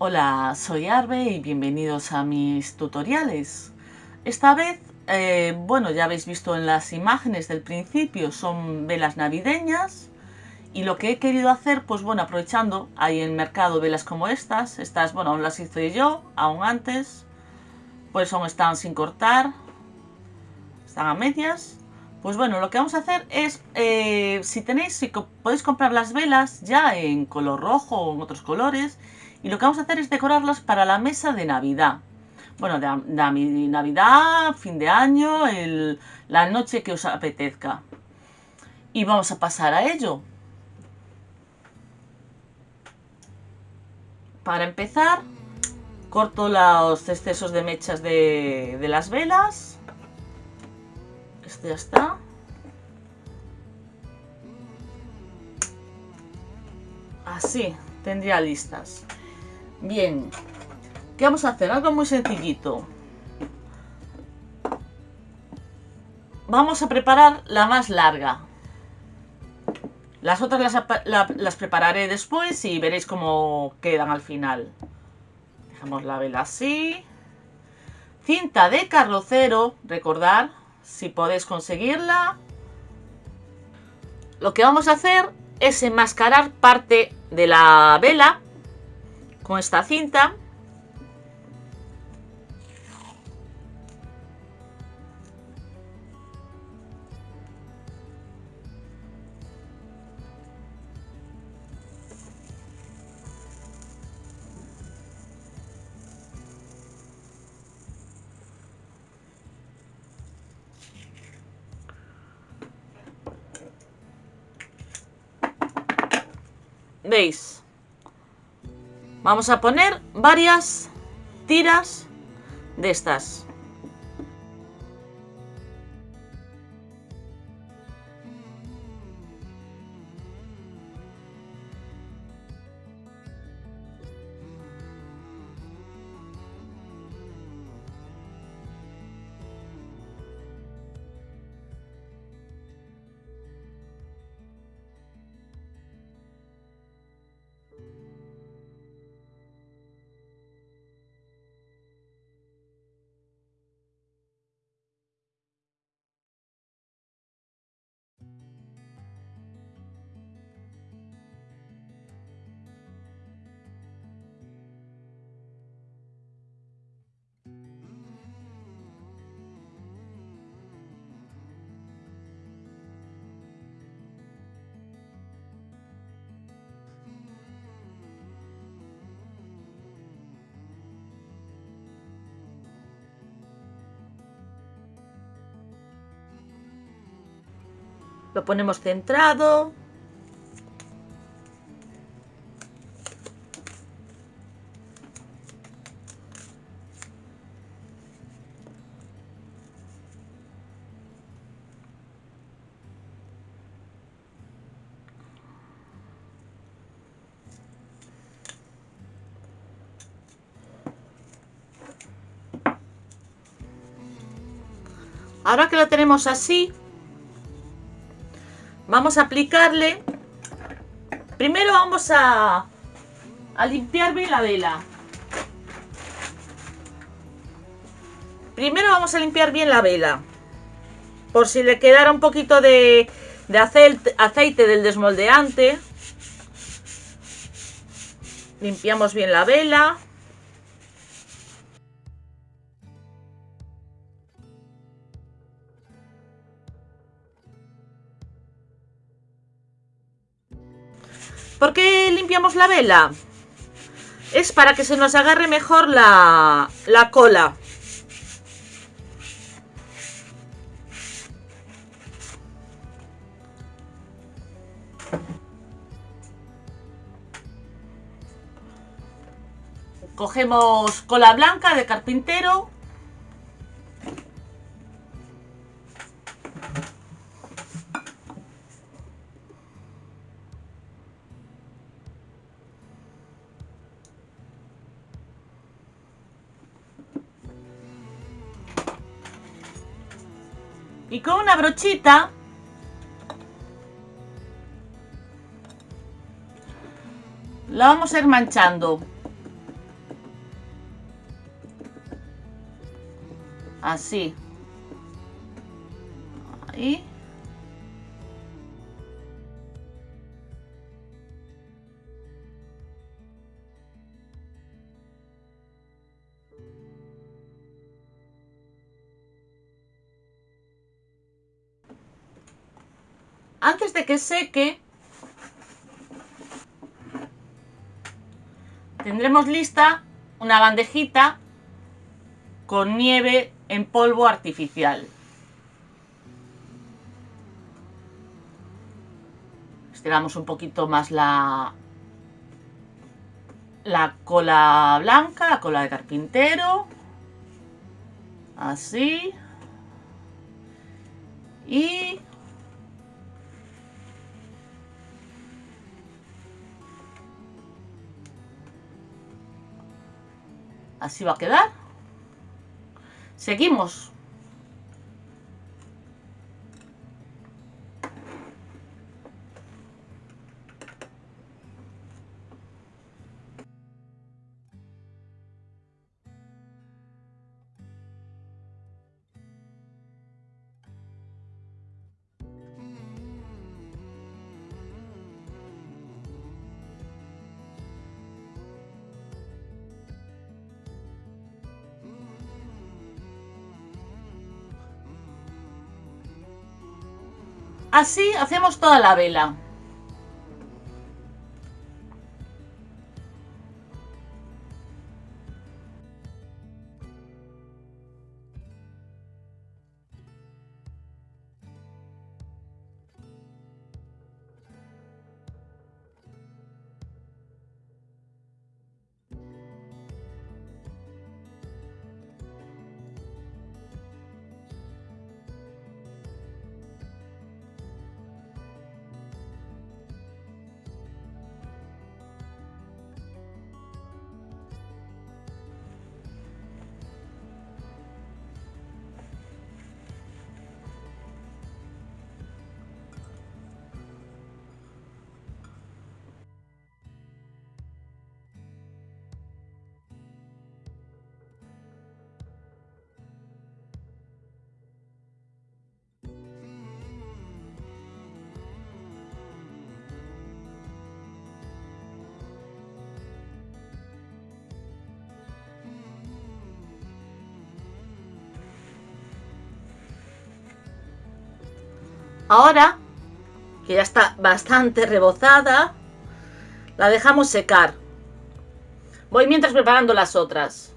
Hola, soy Arbe y bienvenidos a mis tutoriales. Esta vez, eh, bueno, ya habéis visto en las imágenes del principio, son velas navideñas. Y lo que he querido hacer, pues bueno, aprovechando, hay en mercado velas como estas. Estas, bueno, aún las hice yo, aún antes. Pues aún están sin cortar. Están a medias. Pues bueno, lo que vamos a hacer es, eh, si tenéis, si podéis comprar las velas ya en color rojo o en otros colores y lo que vamos a hacer es decorarlas para la mesa de Navidad. Bueno, de, Navidad, fin de año, la noche que os apetezca. Y vamos a pasar a ello. Para empezar, corto los excesos de mechas de, las velas. Este ya está. Así, tendría listas. Bien. ¿Qué vamos a hacer? Algo muy sencillito. Vamos a preparar la más larga. Las otras las, prepararé después y veréis cómo quedan al final. Dejamos la vela así. Cinta de carrocero, recordar, si podéis conseguirla. Lo que vamos a hacer es enmascarar parte de la vela con esta cinta. ¿Veis? Vamos a poner varias tiras de estas. Lo ponemos centrado. Ahora que lo tenemos así, Vamos a aplicarle. Primero vamos a, a limpiar bien la vela. Primero vamos a limpiar bien la vela. Por si le quedara un poquito de, de aceite, aceite del desmoldeante. Limpiamos bien la vela. ¿Por qué limpiamos la vela? Es para que se nos agarre mejor la, la cola. Cogemos cola blanca de carpintero y con una brochita la vamos a ir manchando. Así. Ahí. Antes de que seque, tendremos lista una bandejita con nieve en polvo artificial. Estiramos un poquito más la, la cola blanca, la cola de carpintero. Así. Y Así va a quedar. Seguimos. Así hacemos toda la vela. Ahora, que ya está bastante rebozada, la dejamos secar. Voy mientras preparando las otras.